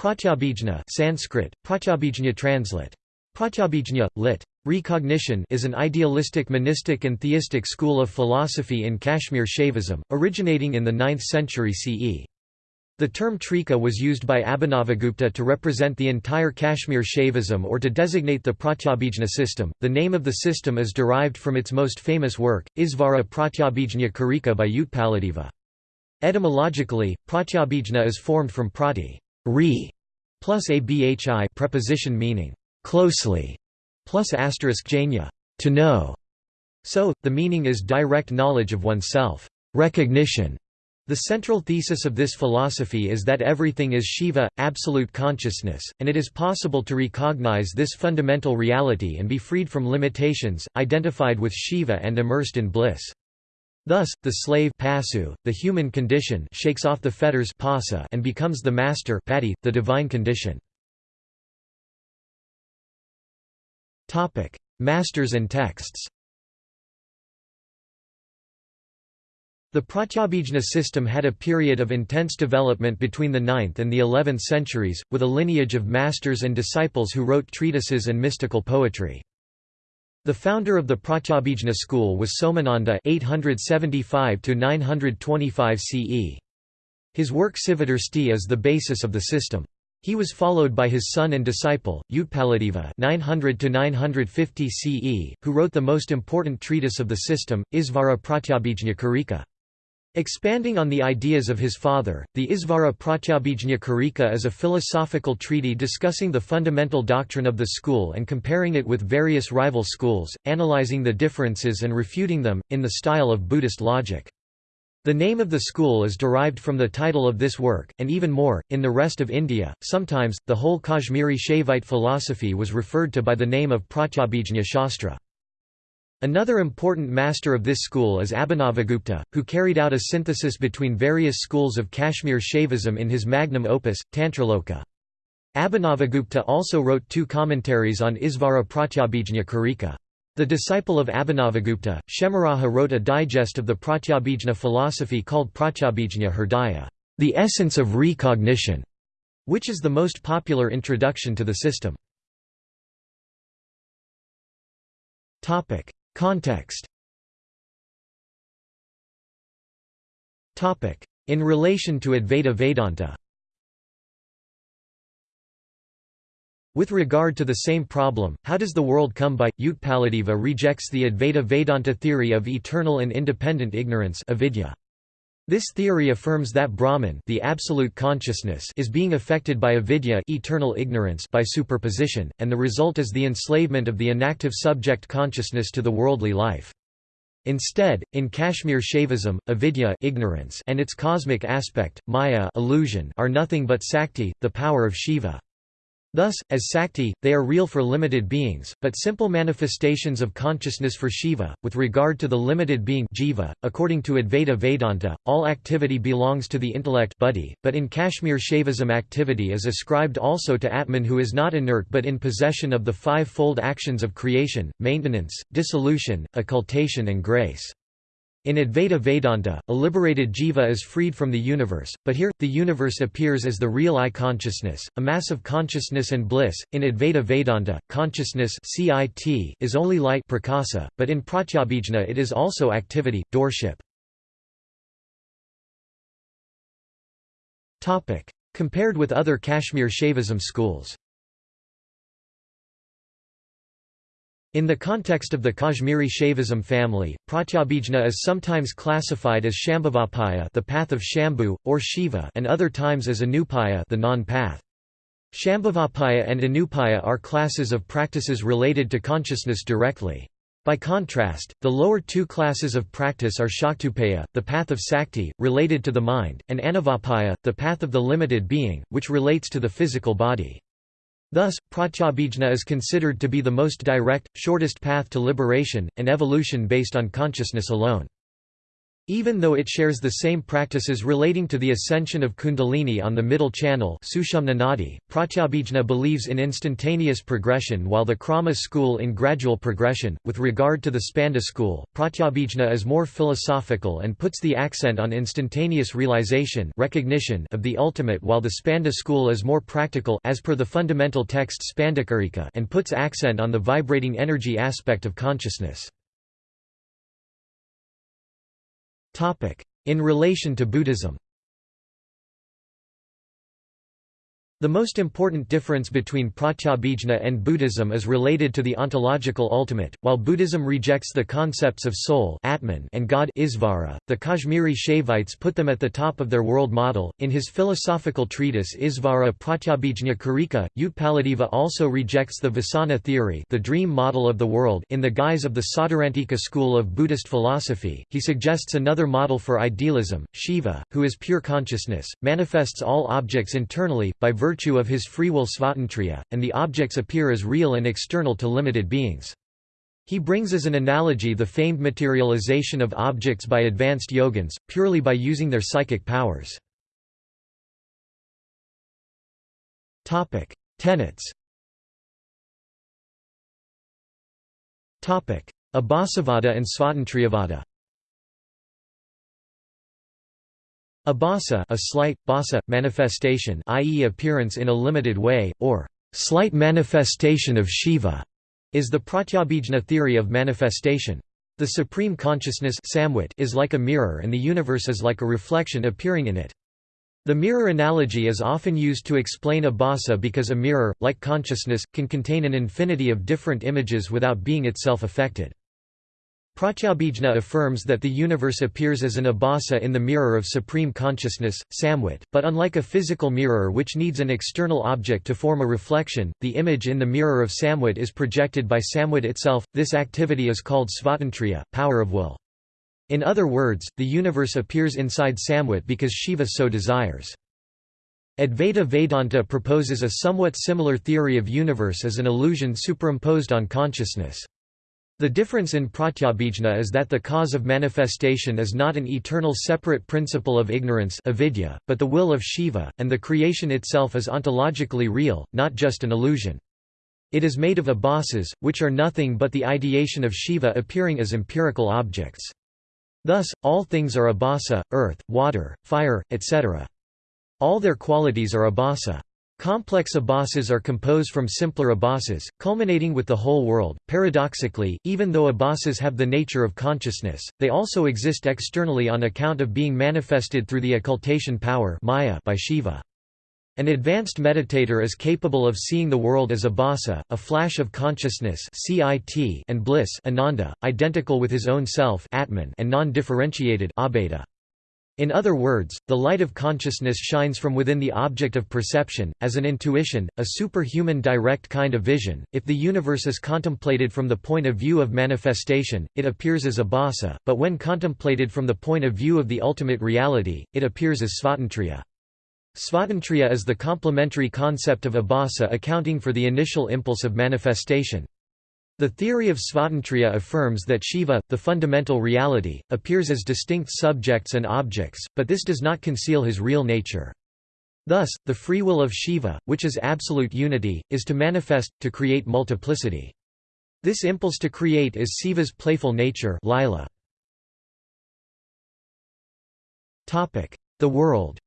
Pratyabhijna Sanskrit, Pratyabhijna translate. Pratyabhijna, lit. Recognition is an idealistic monistic and theistic school of philosophy in Kashmir Shaivism, originating in the 9th century CE. The term Trika was used by Abhinavagupta to represent the entire Kashmir Shaivism or to designate the Pratyabhijna system. The name of the system is derived from its most famous work, Isvara Pratyabhijna Karika by Utpaladeva. Etymologically, Pratyabhijna is formed from prati re, plus abhi preposition meaning closely, plus asterisk janya to know. So, the meaning is direct knowledge of oneself, recognition. The central thesis of this philosophy is that everything is Shiva, absolute consciousness, and it is possible to recognize this fundamental reality and be freed from limitations, identified with Shiva and immersed in bliss. Thus, the slave pasu, the human condition shakes off the fetters pasa and becomes the master pati, the divine condition. Masters and texts The Pratyabhijna system had a period of intense development between the 9th and the 11th centuries, with a lineage of masters and disciples who wrote treatises and mystical poetry. The founder of the Pratyabhijna school was Somananda 875 CE. His work Sivadarsti is the basis of the system. He was followed by his son and disciple, Utpaladeva 900 CE, who wrote the most important treatise of the system, Isvara Pratyabhijna Karika. Expanding on the ideas of his father, the Isvara Pratyabhijna Karika is a philosophical treatise discussing the fundamental doctrine of the school and comparing it with various rival schools, analyzing the differences and refuting them, in the style of Buddhist logic. The name of the school is derived from the title of this work, and even more, in the rest of India, sometimes, the whole Kashmiri Shaivite philosophy was referred to by the name of Pratyabhijna Shastra. Another important master of this school is Abhinavagupta, who carried out a synthesis between various schools of Kashmir Shaivism in his magnum opus, Tantraloka. Abhinavagupta also wrote two commentaries on Isvara Pratyabhijna Karika. The disciple of Abhinavagupta, Kshemaraja wrote a digest of the Pratyabhijna philosophy called Pratyabhijna Hridaya, the essence of recognition, which is the most popular introduction to the system. Context In relation to Advaita Vedanta With regard to the same problem, how does the world come by? Utpaladeva rejects the Advaita Vedanta theory of eternal and independent ignorance avidya. This theory affirms that Brahman the absolute consciousness is being affected by avidya eternal ignorance by superposition, and the result is the enslavement of the inactive subject consciousness to the worldly life. Instead, in Kashmir Shaivism, avidya ignorance and its cosmic aspect, maya illusion are nothing but sakti, the power of Shiva. Thus, as Sakti, they are real for limited beings, but simple manifestations of consciousness for Shiva. With regard to the limited being jiva, according to Advaita Vedanta, all activity belongs to the intellect buddhi, but in Kashmir Shaivism activity is ascribed also to Atman who is not inert but in possession of the five-fold actions of creation, maintenance, dissolution, occultation and grace. In Advaita Vedanta, a liberated jiva is freed from the universe, but here, the universe appears as the real I consciousness, a mass of consciousness and bliss. In Advaita Vedanta, consciousness is only light prakasa, but in Pratyabhijna it is also activity, doership. Compared with other Kashmir Shaivism schools In the context of the Kashmiri Shaivism family, Pratyabhijna is sometimes classified as Shambhavapaya the path of Shambhu, or Shiva and other times as Anupaya the non-path. Shambhavapaya and Anupaya are classes of practices related to consciousness directly. By contrast, the lower two classes of practice are Shaktupaya, the path of Sakti, related to the mind, and Anavapaya, the path of the limited being, which relates to the physical body. Thus, pratyabhijna is considered to be the most direct, shortest path to liberation, and evolution based on consciousness alone. Even though it shares the same practices relating to the ascension of Kundalini on the middle channel Pratyabhijna believes in instantaneous progression while the Krama school in gradual progression. With regard to the Spanda school, Pratyabhijna is more philosophical and puts the accent on instantaneous realization recognition of the ultimate while the Spanda school is more practical as per the fundamental text Spandakarika and puts accent on the vibrating energy aspect of consciousness. In relation to Buddhism The most important difference between Pratyabhijna and Buddhism is related to the ontological ultimate. While Buddhism rejects the concepts of soul Atman and God Isvara, the Kashmiri Shaivites put them at the top of their world model. In his philosophical treatise Isvara Pratyabhijna Karika, Utpaladeva also rejects the Vasana theory, the dream model of the world, in the guise of the Sautrantika school of Buddhist philosophy. He suggests another model for idealism. Shiva, who is pure consciousness, manifests all objects internally by virtue virtue of his free will svatantriya, and the objects appear as real and external to limited beings. He brings as an analogy the famed materialization of objects by advanced yogins, purely by using their psychic powers. Tenets Abhasavada and Svatantriyavada Abhasa a slight, bhasa, manifestation i.e. appearance in a limited way, or slight manifestation of Shiva, is the Pratyabhijna theory of manifestation. The supreme consciousness is like a mirror and the universe is like a reflection appearing in it. The mirror analogy is often used to explain abhasa because a mirror, like consciousness, can contain an infinity of different images without being itself affected. Pratyabhijna affirms that the universe appears as an abhasa in the mirror of supreme consciousness, samvit, but unlike a physical mirror which needs an external object to form a reflection, the image in the mirror of samvit is projected by samvit itself. This activity is called svatantriya, power of will. In other words, the universe appears inside samvit because Shiva so desires. Advaita Vedanta proposes a somewhat similar theory of universe as an illusion superimposed on consciousness. The difference in pratyabhijna is that the cause of manifestation is not an eternal separate principle of ignorance avidya, but the will of Shiva, and the creation itself is ontologically real, not just an illusion. It is made of abhasas, which are nothing but the ideation of Shiva appearing as empirical objects. Thus, all things are abhasa, earth, water, fire, etc. All their qualities are abhasa. Complex abhasas are composed from simpler abhasas, culminating with the whole world. Paradoxically, even though abhasas have the nature of consciousness, they also exist externally on account of being manifested through the occultation power Maya by Shiva. An advanced meditator is capable of seeing the world as abhasa, a flash of consciousness and bliss ananda, identical with his own self Atman and non-differentiated in other words, the light of consciousness shines from within the object of perception, as an intuition, a superhuman direct kind of vision. If the universe is contemplated from the point of view of manifestation, it appears as abhasa, but when contemplated from the point of view of the ultimate reality, it appears as svatantriya. Svatantriya is the complementary concept of abhasa accounting for the initial impulse of manifestation. The theory of Svatantriya affirms that Shiva, the fundamental reality, appears as distinct subjects and objects, but this does not conceal his real nature. Thus, the free will of Shiva, which is absolute unity, is to manifest, to create multiplicity. This impulse to create is Siva's playful nature lila. The world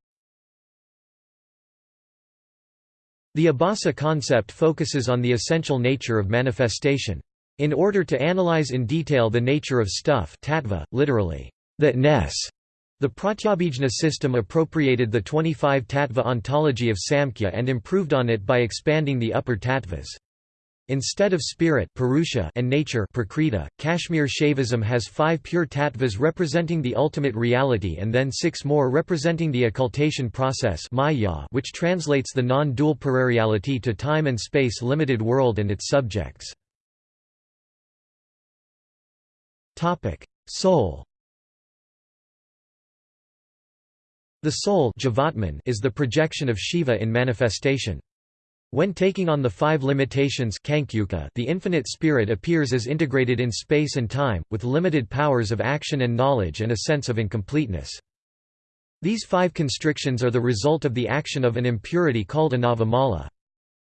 The Abhasa concept focuses on the essential nature of manifestation. In order to analyze in detail the nature of stuff tattva, literally, thatness, the Pratyabhijna system appropriated the 25 tattva ontology of Samkhya and improved on it by expanding the upper tattvas. Instead of spirit Purusha and nature Prakriti, Kashmir Shaivism has five pure tattvas representing the ultimate reality and then six more representing the occultation process Maya which translates the non-dual parareality to time and space limited world and its subjects. Soul The soul is the projection of Shiva in manifestation. When taking on the five limitations the infinite spirit appears as integrated in space and time, with limited powers of action and knowledge and a sense of incompleteness. These five constrictions are the result of the action of an impurity called anavamala.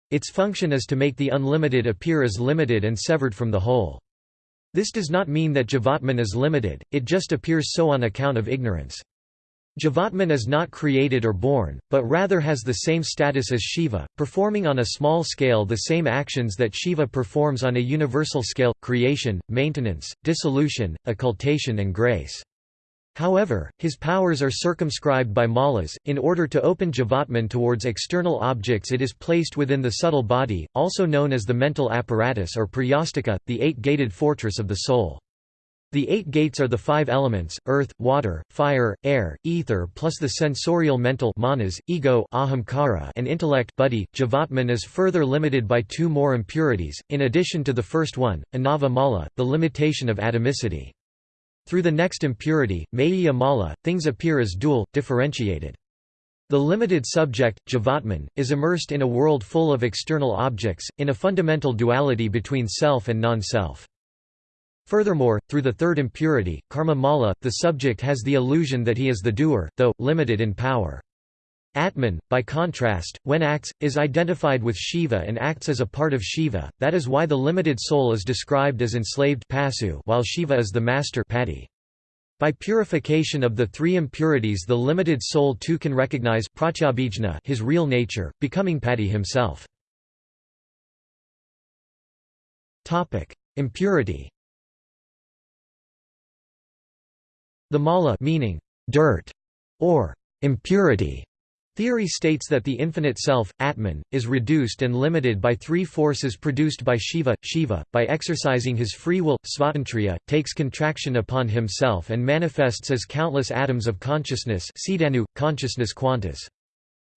Its function is to make the unlimited appear as limited and severed from the whole. This does not mean that Jivatman is limited, it just appears so on account of ignorance. Jivatman is not created or born, but rather has the same status as Shiva, performing on a small scale the same actions that Shiva performs on a universal scale, creation, maintenance, dissolution, occultation and grace. However, his powers are circumscribed by malas. In order to open Jivatman towards external objects, it is placed within the subtle body, also known as the mental apparatus or prayastika, the eight gated fortress of the soul. The eight gates are the five elements, earth, water, fire, air, ether plus the sensorial mental manas, ego ahamkara and intellect buddhi. Jivatman is further limited by two more impurities, in addition to the first one, anava mala, the limitation of atomicity. Through the next impurity, mayya mala, things appear as dual, differentiated. The limited subject, Jivatman, is immersed in a world full of external objects, in a fundamental duality between self and non-self. Furthermore, through the third impurity, karma mala, the subject has the illusion that he is the doer, though, limited in power. Atman, by contrast, when acts, is identified with Shiva and acts as a part of Shiva, that is why the limited soul is described as enslaved pasu while Shiva is the master pati. By purification of the three impurities the limited soul too can recognize his real nature, becoming pati himself. Impurity The mala meaning dirt or impurity theory states that the infinite self, Atman, is reduced and limited by three forces produced by Shiva. Shiva, by exercising his free will, svatantriya, takes contraction upon himself and manifests as countless atoms of consciousness consciousness quantas.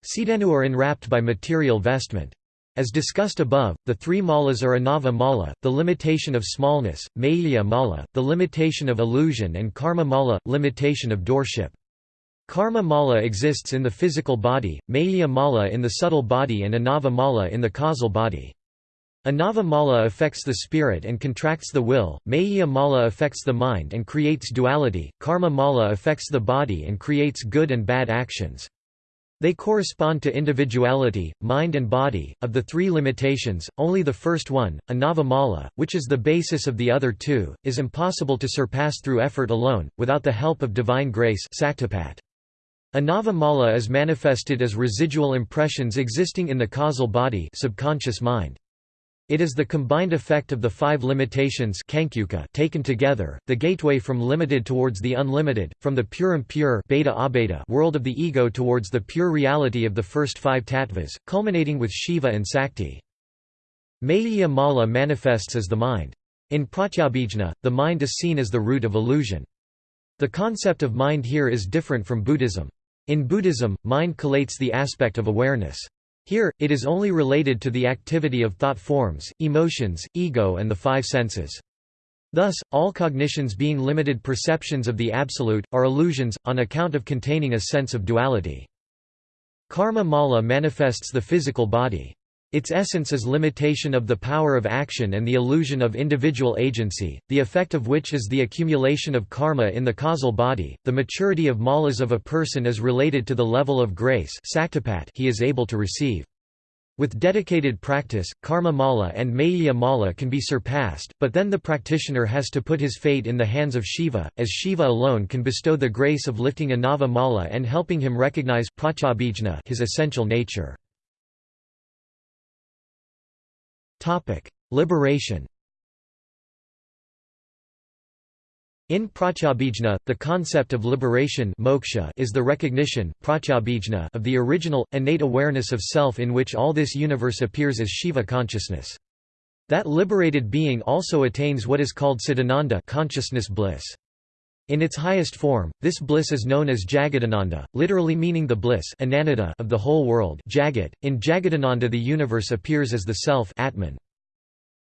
Sidanu are enwrapped by material vestment. As discussed above, the three malas are anava mala, the limitation of smallness, mayya mala, the limitation of illusion and karma mala, limitation of doership. Karma mala exists in the physical body, mayya mala in the subtle body and anava mala in the causal body. Anava mala affects the spirit and contracts the will, mayya mala affects the mind and creates duality, karma mala affects the body and creates good and bad actions. They correspond to individuality, mind and body. Of the three limitations, only the first one, anavamala, which is the basis of the other two, is impossible to surpass through effort alone, without the help of divine grace Anavamala is manifested as residual impressions existing in the causal body subconscious mind. It is the combined effect of the five limitations taken together, the gateway from limited towards the unlimited, from the pure impure beta world of the ego towards the pure reality of the first five tattvas, culminating with Shiva and Sakti. Mayya Mala manifests as the mind. In Pratyabhijna, the mind is seen as the root of illusion. The concept of mind here is different from Buddhism. In Buddhism, mind collates the aspect of awareness. Here, it is only related to the activity of thought forms, emotions, ego and the five senses. Thus, all cognitions being limited perceptions of the Absolute, are illusions, on account of containing a sense of duality. Karma mala manifests the physical body. Its essence is limitation of the power of action and the illusion of individual agency, the effect of which is the accumulation of karma in the causal body. The maturity of malas of a person is related to the level of grace he is able to receive. With dedicated practice, karma mala and mayya mala can be surpassed, but then the practitioner has to put his fate in the hands of Shiva, as Shiva alone can bestow the grace of lifting anava mala and helping him recognize his essential nature. Liberation In Pratyabhijna, the concept of liberation moksha is the recognition of the original, innate awareness of self in which all this universe appears as Shiva consciousness. That liberated being also attains what is called Cidananda consciousness bliss. In its highest form, this bliss is known as Jagadananda, literally meaning the bliss of the whole world Jagat. .In Jagadananda the universe appears as the self Atman.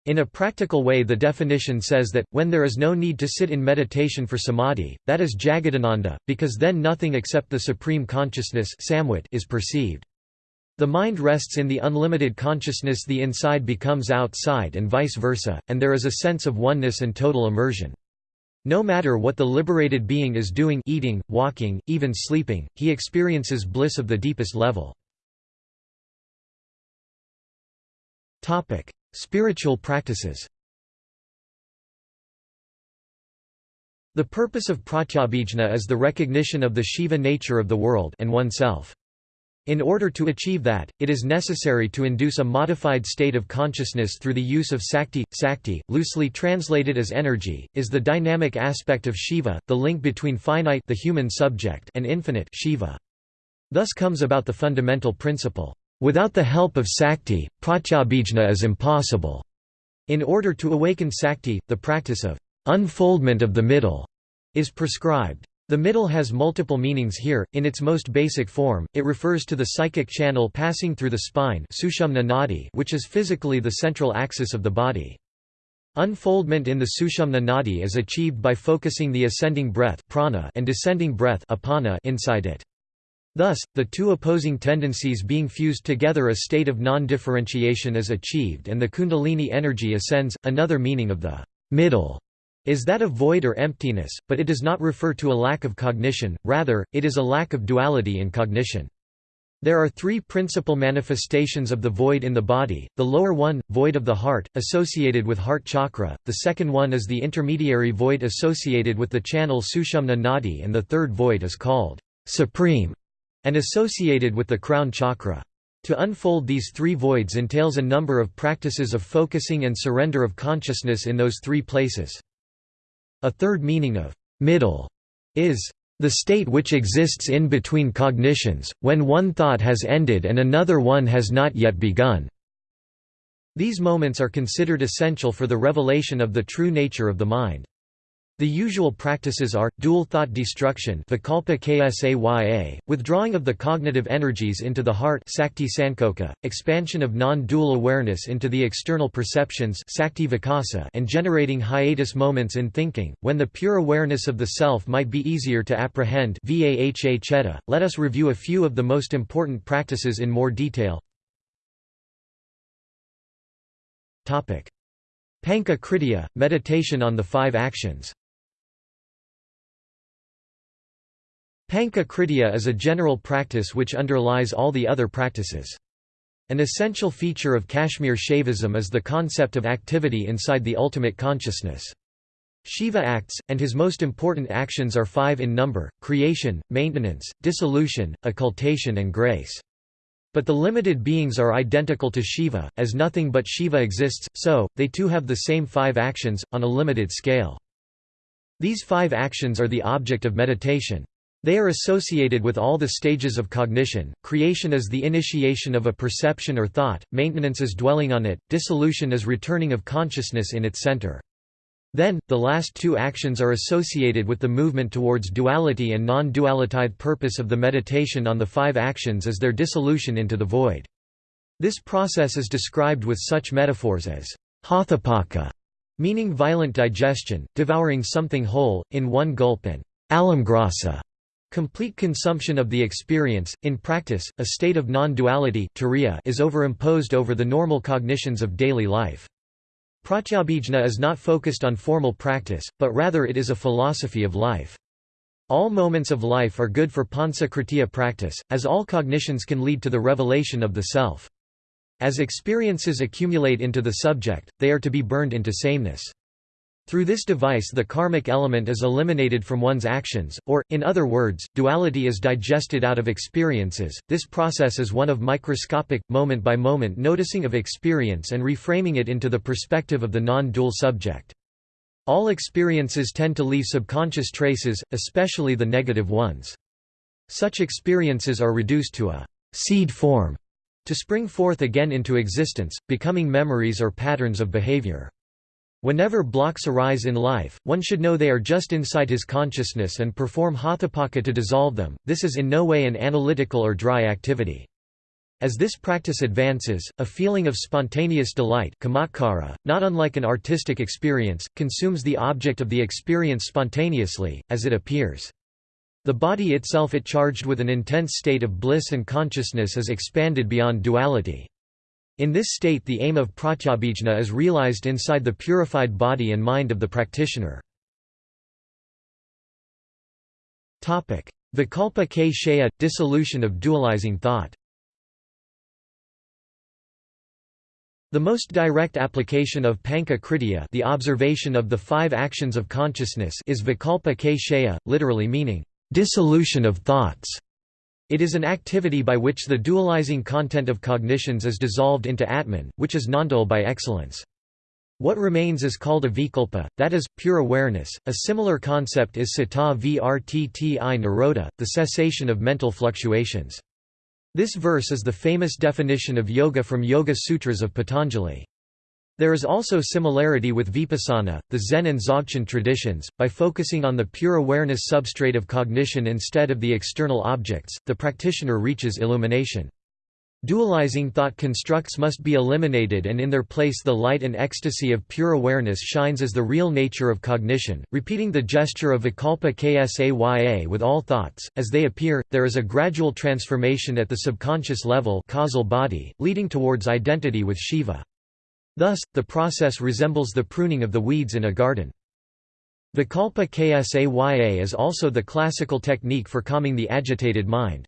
In a practical way the definition says that, when there is no need to sit in meditation for samadhi, that is Jagadananda, because then nothing except the supreme consciousness is perceived. The mind rests in the unlimited consciousness the inside becomes outside and vice versa, and there is a sense of oneness and total immersion. No matter what the liberated being is doing eating, walking, even sleeping, he experiences bliss of the deepest level. Spiritual practices The purpose of pratyabhijna is the recognition of the Shiva nature of the world and oneself. In order to achieve that, it is necessary to induce a modified state of consciousness through the use of sakti. Sakti, loosely translated as energy, is the dynamic aspect of Shiva, the link between finite the human subject and infinite Shiva. Thus comes about the fundamental principle, without the help of sakti, pratyabhijna is impossible. In order to awaken sakti, the practice of unfoldment of the middle is prescribed. The middle has multiple meanings here, in its most basic form, it refers to the psychic channel passing through the spine which is physically the central axis of the body. Unfoldment in the sushumna nadi is achieved by focusing the ascending breath prana and descending breath apana inside it. Thus, the two opposing tendencies being fused together a state of non-differentiation is achieved and the kundalini energy ascends. Another meaning of the middle is that of void or emptiness, but it does not refer to a lack of cognition, rather, it is a lack of duality in cognition. There are three principal manifestations of the void in the body, the lower one, void of the heart, associated with heart chakra, the second one is the intermediary void associated with the channel sushumna nadi and the third void is called supreme and associated with the crown chakra. To unfold these three voids entails a number of practices of focusing and surrender of consciousness in those three places. A third meaning of middle is the state which exists in between cognitions, when one thought has ended and another one has not yet begun. These moments are considered essential for the revelation of the true nature of the mind. The usual practices are, dual thought destruction withdrawing of the cognitive energies into the heart expansion of non-dual awareness into the external perceptions and generating hiatus moments in thinking, when the pure awareness of the self might be easier to apprehend Let us review a few of the most important practices in more detail. Panka Kriya, meditation on the five actions Panka is a general practice which underlies all the other practices. An essential feature of Kashmir Shaivism is the concept of activity inside the ultimate consciousness. Shiva acts, and his most important actions are five in number, creation, maintenance, dissolution, occultation and grace. But the limited beings are identical to Shiva, as nothing but Shiva exists, so, they too have the same five actions, on a limited scale. These five actions are the object of meditation. They are associated with all the stages of cognition, creation is the initiation of a perception or thought, maintenance is dwelling on it, dissolution is returning of consciousness in its center. Then, the last two actions are associated with the movement towards duality and non-dualitide purpose of the meditation on the five actions is their dissolution into the void. This process is described with such metaphors as hathapaka, meaning violent digestion, devouring something whole, in one gulp and alamgrasa, Complete consumption of the experience, in practice, a state of non-duality is overimposed over the normal cognitions of daily life. Pratyabhijna is not focused on formal practice, but rather it is a philosophy of life. All moments of life are good for pansakritya practice, as all cognitions can lead to the revelation of the self. As experiences accumulate into the subject, they are to be burned into sameness. Through this device the karmic element is eliminated from one's actions, or, in other words, duality is digested out of experiences. This process is one of microscopic, moment-by-moment -moment noticing of experience and reframing it into the perspective of the non-dual subject. All experiences tend to leave subconscious traces, especially the negative ones. Such experiences are reduced to a seed form to spring forth again into existence, becoming memories or patterns of behavior. Whenever blocks arise in life, one should know they are just inside his consciousness and perform hathapaka to dissolve them. This is in no way an analytical or dry activity. As this practice advances, a feeling of spontaneous delight kamakara, not unlike an artistic experience, consumes the object of the experience spontaneously, as it appears. The body itself it charged with an intense state of bliss and consciousness is expanded beyond duality. In this state the aim of pratyabhijna is realized inside the purified body and mind of the practitioner. Vikalpa k dissolution of dualizing thought The most direct application of panka kriya the observation of the five actions of consciousness is vikalpa k shaya, literally meaning, dissolution of thoughts. It is an activity by which the dualizing content of cognitions is dissolved into Atman, which is nondual by excellence. What remains is called a vikalpa, that is, pure awareness. A similar concept is citta vrtti nirodha, the cessation of mental fluctuations. This verse is the famous definition of yoga from Yoga Sutras of Patanjali. There is also similarity with vipassana, the Zen and Dzogchen traditions. By focusing on the pure awareness substrate of cognition instead of the external objects, the practitioner reaches illumination. Dualizing thought constructs must be eliminated and in their place the light and ecstasy of pure awareness shines as the real nature of cognition. Repeating the gesture of Vikalpa Ksaya with all thoughts, as they appear, there is a gradual transformation at the subconscious level causal body, leading towards identity with Shiva. Thus, the process resembles the pruning of the weeds in a garden. Vikalpa Ksaya is also the classical technique for calming the agitated mind.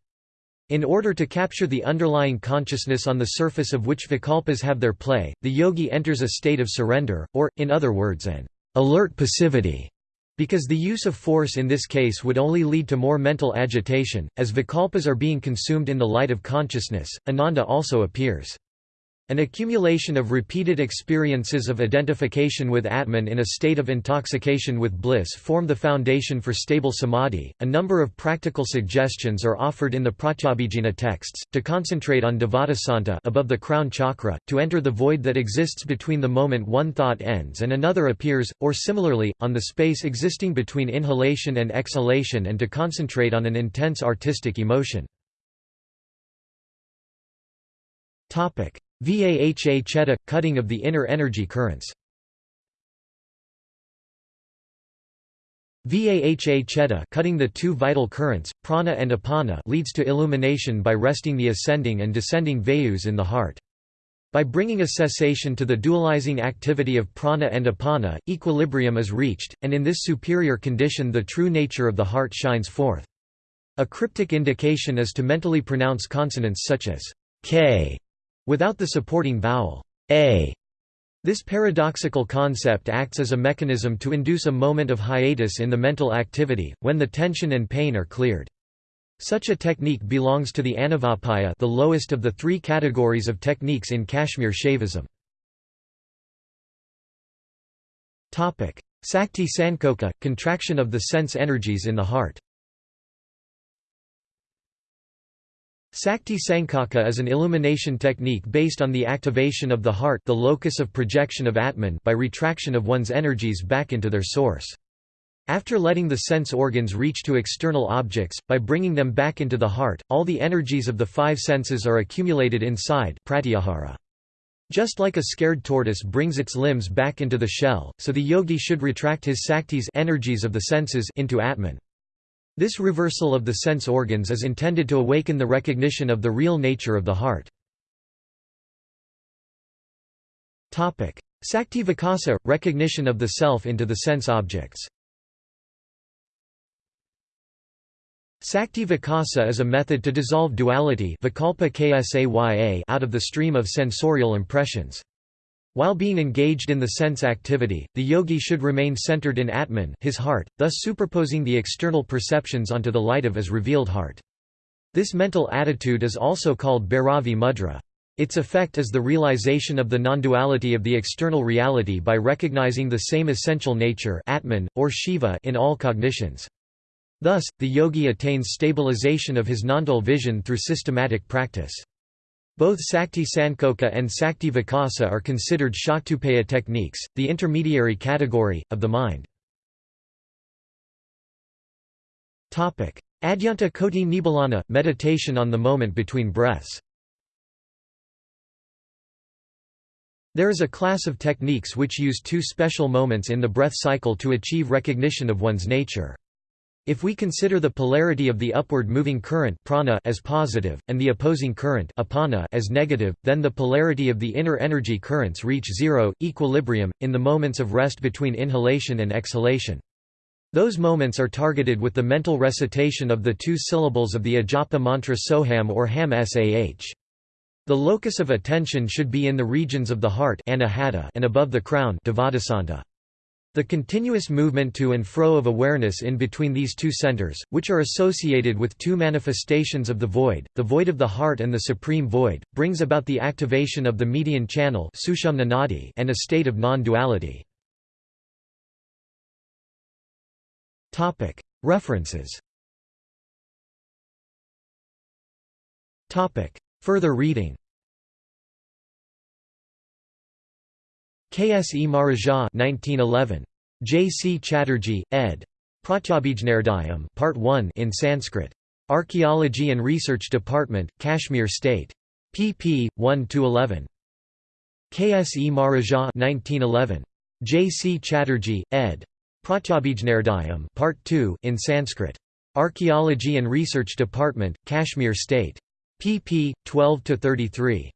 In order to capture the underlying consciousness on the surface of which vikalpas have their play, the yogi enters a state of surrender, or, in other words an alert passivity, because the use of force in this case would only lead to more mental agitation, as vikalpas are being consumed in the light of consciousness, ananda also appears. An accumulation of repeated experiences of identification with Atman in a state of intoxication with bliss form the foundation for stable samadhi. A number of practical suggestions are offered in the Pratyabhijna texts to concentrate on Dvadasanta above the crown chakra, to enter the void that exists between the moment one thought ends and another appears, or similarly, on the space existing between inhalation and exhalation and to concentrate on an intense artistic emotion. Topic: Vaha cheda – cutting of the inner energy currents Vaha cheda cutting the two vital currents, prana and apana leads to illumination by resting the ascending and descending vayus in the heart. By bringing a cessation to the dualizing activity of prana and apana, equilibrium is reached, and in this superior condition the true nature of the heart shines forth. A cryptic indication is to mentally pronounce consonants such as k Without the supporting vowel a, this paradoxical concept acts as a mechanism to induce a moment of hiatus in the mental activity, when the tension and pain are cleared. Such a technique belongs to the Anavapaya the lowest of the three categories of techniques in Kashmir Shaivism. Sakti Sankocha – contraction of the sense energies in the heart Sakti Sankocha is an illumination technique based on the activation of the heart the locus of projection of Atman by retraction of one's energies back into their source. After letting the sense organs reach to external objects, by bringing them back into the heart, all the energies of the five senses are accumulated inside pratyahara. Just like a scared tortoise brings its limbs back into the shell, so the yogi should retract his saktis energies of the senses into Atman. This reversal of the sense organs is intended to awaken the recognition of the real nature of the heart. Sakti Vikasa – recognition of the self into the sense objects Sakti Vikasa is a method to dissolve duality out of the stream of sensorial impressions. While being engaged in the sense activity, the yogi should remain centered in Atman his heart, thus superposing the external perceptions onto the light of his revealed heart. This mental attitude is also called Bhairavi mudra. Its effect is the realization of the non-duality of the external reality by recognizing the same essential nature Atman, or Shiva in all cognitions. Thus, the yogi attains stabilization of his nondual vision through systematic practice. Both Sakti Sankocha and Sakti Vikasa are considered Shaktupaya techniques, the intermediary category, of the mind. Adyanta Koti Nibbana – meditation on the moment between breaths There is a class of techniques which use two special moments in the breath cycle to achieve recognition of one's nature. If we consider the polarity of the upward moving current prana as positive, and the opposing current apana as negative, then the polarity of the inner energy currents reach zero, equilibrium, in the moments of rest between inhalation and exhalation. Those moments are targeted with the mental recitation of the two syllables of the ajapa mantra Soham or Ham Sah. The locus of attention should be in the regions of the heart and above the crown the continuous movement to and fro of awareness in between these two centers, which are associated with two manifestations of the void, the void of the heart and the supreme void, brings about the activation of the median channel and a state of non-duality. References. Further reading K. S. E. Maharaja 1911. J. C. Chatterjee, ed. Pratyabhijnardayam Part 1 in Sanskrit. Archaeology and Research Department, Kashmir State. pp. 1–11. K. S. E. Maharaja 1911. J. C. Chatterjee, ed. Pratyabhijnardayam Part 2 in Sanskrit. Archaeology and Research Department, Kashmir State. pp. 12–33.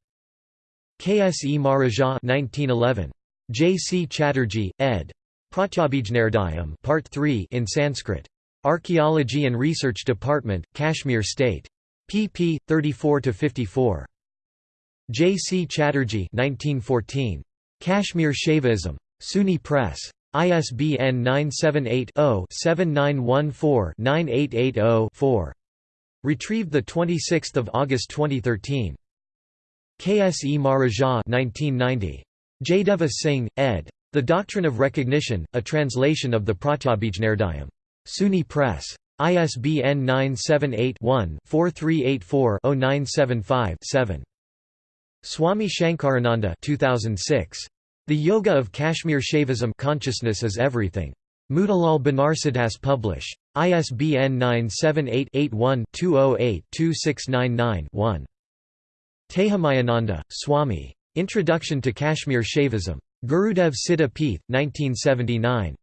K. S. E. Maharaja 1911. J. C. Chatterjee, ed. Pratyabhijnardayam Part 3 in Sanskrit. Archaeology and Research Department, Kashmir State. pp. 34–54. J. C. Chatterjee 1914. Kashmir Shaivism. SUNY Press. ISBN 978 0 7914 9880 4. Retrieved 26 August 2013. K. S. E. Maharaja 1990. Jaideva Singh, ed. The Doctrine of Recognition, a translation of the Pratyabhijnardayam. SUNY Press. ISBN 978-1-4384-0975-7. Swami Shankarananda 2006. The Yoga of Kashmir Shaivism Consciousness is Everything. Motilal Banarsidass Publish. ISBN 978 81 208 2699 1. Tehamayananda, Swami. Introduction to Kashmir Shaivism. Gurudev Siddha Peeth, 1979.